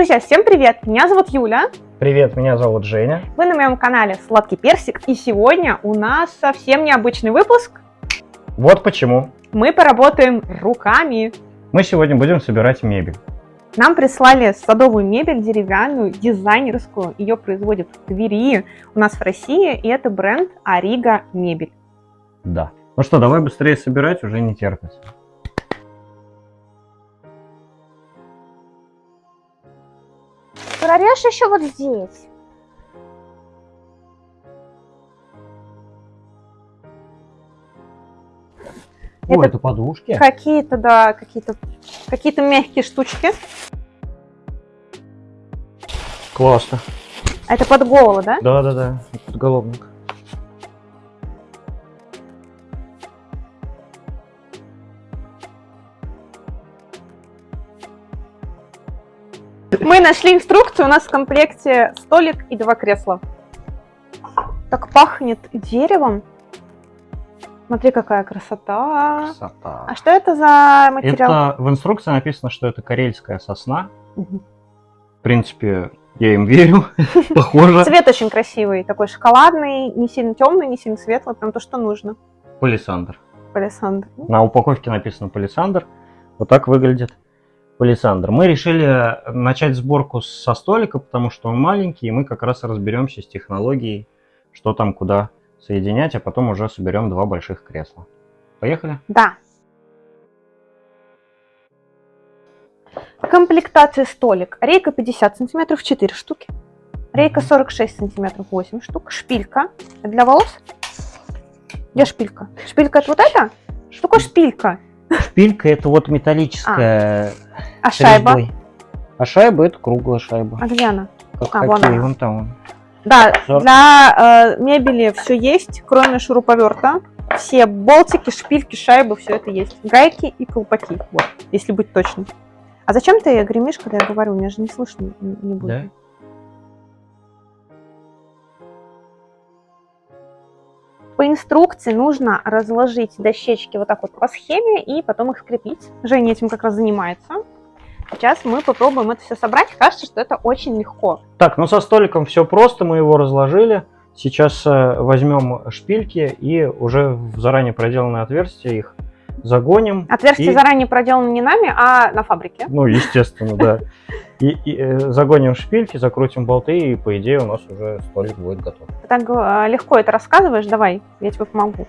Друзья, всем привет! Меня зовут Юля. Привет, меня зовут Женя. Вы на моем канале Сладкий Персик. И сегодня у нас совсем необычный выпуск. Вот почему. Мы поработаем руками. Мы сегодня будем собирать мебель. Нам прислали садовую мебель деревянную, дизайнерскую. Ее производят в Твери у нас в России. И это бренд Арига Мебель. Да. Ну что, давай быстрее собирать, уже не терпится. Прорежь еще вот здесь. О, Это это подушки. Какие-то, да, какие-то какие-то мягкие штучки. Классно. А это под голову, да? Да, да, да. Подголовник. Мы нашли инструкцию, у нас в комплекте столик и два кресла. Так пахнет деревом. Смотри, какая красота. Красота. А что это за материал? Это в инструкции написано, что это карельская сосна. Мгм. В принципе, я им верю. Похоже. Цвет очень красивый, такой шоколадный, не сильно темный, не сильно светлый, прям то, что нужно. Палисандр. Палисандр. На упаковке написано палисандр. Вот так выглядит палисандр. Мы решили начать сборку со столика, потому что он маленький, и мы как раз разберемся с технологией, что там куда соединять, а потом уже соберем два больших кресла. Поехали? Да. Комплектация столик. Рейка 50 сантиметров 4 штуки. Рейка 46 сантиметров 8 штук. Шпилька. Для волос? Где шпилька? Шпилька это вот это? Что такое шпилька? Шпилька это вот металлическая А шайба? резьбой. А шайба это круглая шайба. А где она? Как а, вон она. вон там. вон. Да, Сор- для э, мебели все есть, кроме шуруповерта. Все болтики, шпильки, шайбы, все это есть. Гайки и колпаки, вот, если быть точным. А зачем ты гремишь, когда я говорю? Меня же не слышно не будет. Да? По инструкции нужно разложить дощечки вот так вот по схеме и потом их скрепить. Женя этим как раз занимается. Сейчас мы попробуем это все собрать. Кажется, что это очень легко. Так, ну со столиком все просто, мы его разложили. Сейчас э, возьмем шпильки и уже в заранее проделанное отверстие их загоним. Отверстие И- заранее проделано не нами, а на фабрике. Ну, естественно, да. И, и, э, загоним шпильки, закрутим болты, и по идее у нас уже столик будет готов. Ты так э, легко это рассказываешь, давай, я тебе помогу.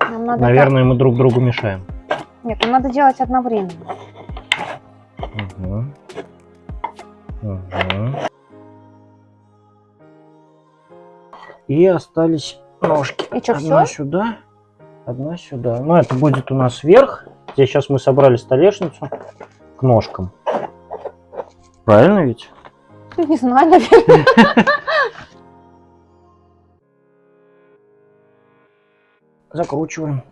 Нам надо Наверное, мы друг другу мешаем. Нет, нам надо делать одновременно. Мгм. Мгм. И остались ножки. И чё, одна всё? сюда, одна сюда. Ну, это будет у нас верх. Здесь сейчас мы собрали столешницу к ножкам. Правильно ведь? Не знаю, наверное. Закручиваем.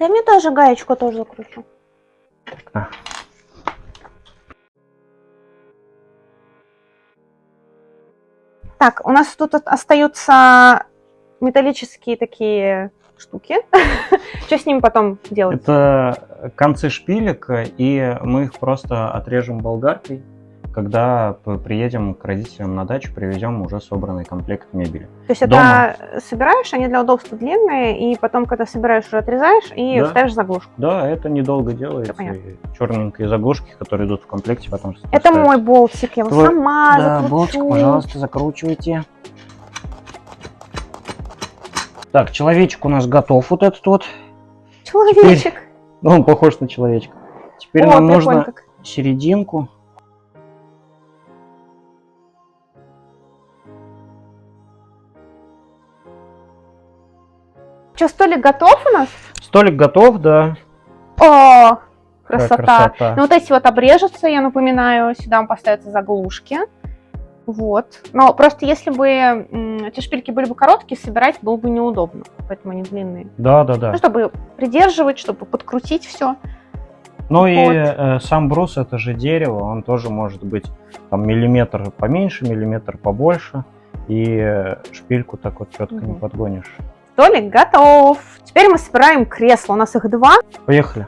Дай мне тоже гаечку тоже закручу. А. Так, у нас тут остаются металлические такие штуки. Что с ними потом делать? Это концы шпилек, и мы их просто отрежем болгаркой, когда приедем к родителям на дачу, привезем уже собранный комплект мебели. То есть это собираешь, они для удобства длинные, и потом, когда собираешь, уже отрезаешь и Да. ставишь заглушку. Да, это недолго делается. черненькие заглушки, которые идут в комплекте, потом Это ставятся. мой болтик, я его Твой- сама Да, закручу. болтик, пожалуйста, закручивайте. Так, человечек у нас готов, вот этот вот. Человечек. Ну, он похож на человечка. Теперь О, нам нужно как. серединку. Что, столик готов у нас? Столик готов, да. О, красота. красота. Ну, вот эти вот обрежутся, я напоминаю, сюда поставятся заглушки. Вот. Но просто если бы эти шпильки были бы короткие, собирать было бы неудобно. Поэтому они длинные. Да, да, да. Ну, чтобы придерживать, чтобы подкрутить все. Ну и Вот. э, сам брус это же дерево, он тоже может быть там миллиметр поменьше, миллиметр побольше. И э, шпильку так вот четко не Мгм. подгонишь. Столик готов. Теперь мы собираем кресла. У нас их два. Поехали.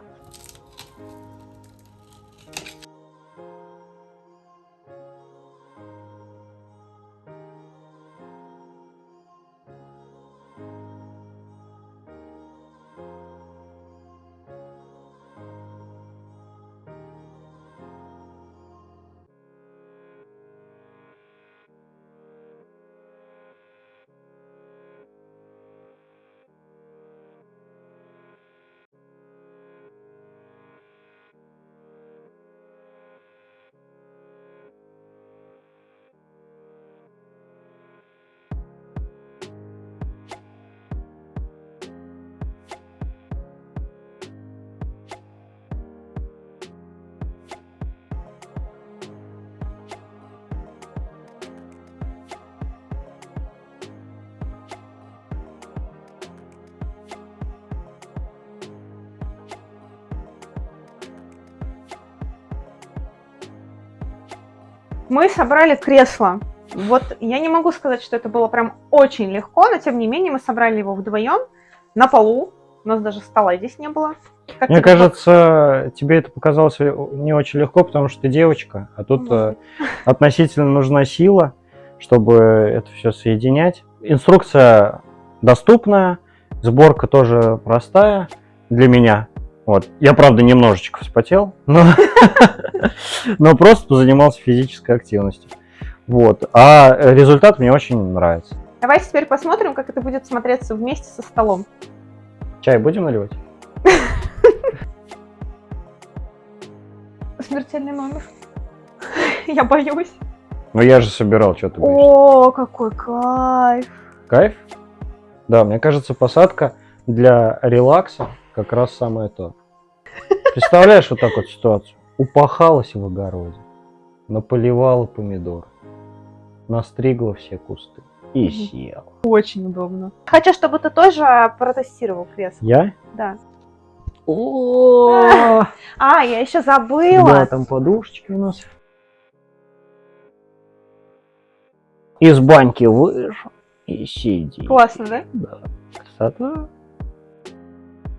Мы собрали кресло. Вот я не могу сказать, что это было прям очень легко, но тем не менее мы собрали его вдвоем на полу. У нас даже стола здесь не было. Как Мне тебе кажется, тебе это показалось не очень легко, потому что ты девочка, а тут э, относительно нужна сила, чтобы это все соединять. Инструкция доступная, сборка тоже простая для меня. Вот. Я, правда, немножечко вспотел, но, но просто занимался физической активностью. Вот. А результат мне очень нравится. Давайте теперь посмотрим, как это будет смотреться вместе со столом. Чай будем наливать? Смертельный номер. Я боюсь. Ну я же собирал, что ты боишься. О, какой кайф. Кайф? Да, мне кажется, посадка для релакса как раз самое то. Представляешь вот так вот ситуацию? Упахалась в огороде, наполивала помидор, настригла все кусты и съела. Очень удобно. Хочу, чтобы ты тоже протестировал кресло. Я? Да. О, А, я еще Да, забыла. там подушечки у нас. Из баньки вышел и сиди. Классно, да? Да, красота.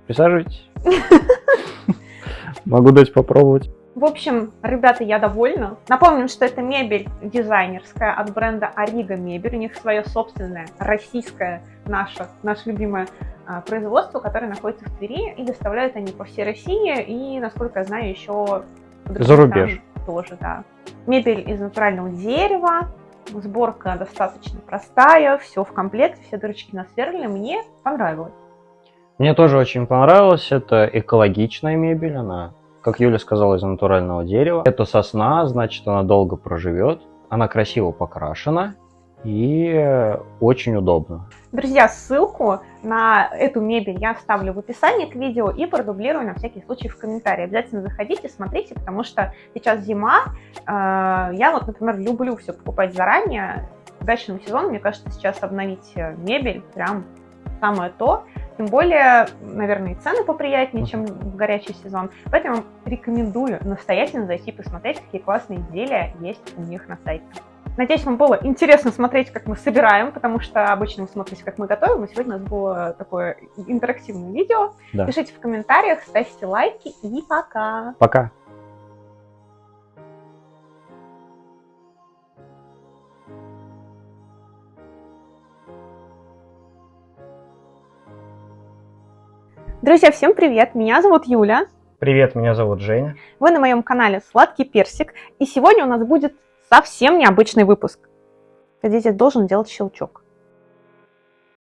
Присаживайтесь. Могу дать попробовать. В общем, ребята, я довольна. Напомним, что это мебель дизайнерская от бренда Арига Мебель. У них свое собственное российское, наше, наше любимое а, производство, которое находится в Твери. И доставляют они по всей России и, насколько я знаю, еще За рубеж. тоже, да. Мебель из натурального дерева. Сборка достаточно простая, все в комплекте, все дырочки насверлены. Мне понравилось. Мне тоже очень понравилось. Это экологичная мебель. Она, как Юля сказала, из натурального дерева. Это сосна, значит, она долго проживет. Она красиво покрашена и очень удобно. Друзья, ссылку на эту мебель я оставлю в описании к видео и продублирую на всякий случай в комментарии. Обязательно заходите, смотрите, потому что сейчас зима. Э, Я вот, например, люблю все покупать заранее. К дачному сезону, мне кажется, сейчас обновить э, мебель прям самое то. Тем более, наверное, и цены поприятнее, чем в горячий сезон. Поэтому рекомендую настоятельно зайти посмотреть, какие классные изделия есть у них на сайте. Надеюсь, вам было интересно смотреть, как мы собираем, потому что обычно вы смотрите, как мы готовим, а сегодня у нас было такое интерактивное видео. Да. Пишите в комментариях, ставьте лайки и пока! Пока. Друзья, всем привет! Меня зовут Юля. Привет, меня зовут Женя. Вы на моем канале Сладкий Персик. И сегодня у нас будет совсем необычный выпуск. Здесь должен делать щелчок.